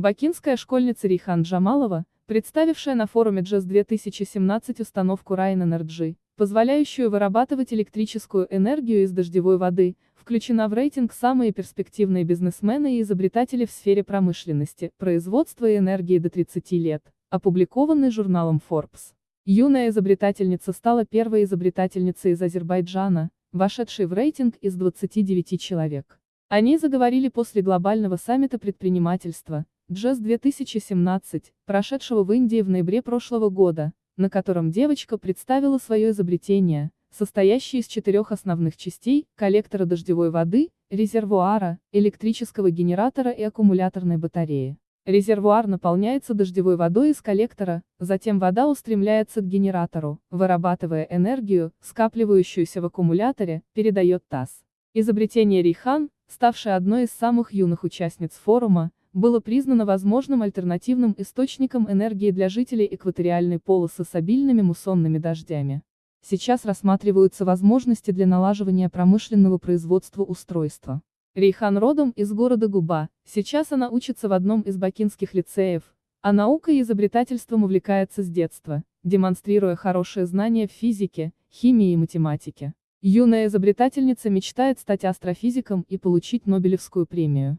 Бакинская школьница Рихан Джамалова, представившая на форуме JAZ 2017 установку Rhine Energy, позволяющую вырабатывать электрическую энергию из дождевой воды, включена в рейтинг «Самые перспективные бизнесмены и изобретатели в сфере промышленности, производства и энергии до 30 лет», опубликованный журналом Forbes. Юная изобретательница стала первой изобретательницей из Азербайджана, вошедшей в рейтинг из 29 человек. О ней заговорили после глобального саммита предпринимательства, JAZ 2017, прошедшего в Индии в ноябре прошлого года, на котором девочка представила свое изобретение, состоящее из четырех основных частей – коллектора дождевой воды, резервуара, электрического генератора и аккумуляторной батареи. Резервуар наполняется дождевой водой из коллектора, затем вода устремляется к генератору, вырабатывая энергию, скапливающуюся в аккумуляторе, передает ТАСС. Изобретение Рихан, ставшее одной из самых юных участниц форума, было признано возможным альтернативным источником энергии для жителей экваториальной полосы с обильными муссонными дождями. Сейчас рассматриваются возможности для налаживания промышленного производства устройства. Рейхан родом из города Губа, сейчас она учится в одном из бакинских лицеев, а наукой и изобретательством увлекается с детства, демонстрируя хорошие знания в физике, химии и математике. Юная изобретательница мечтает стать астрофизиком и получить Нобелевскую премию.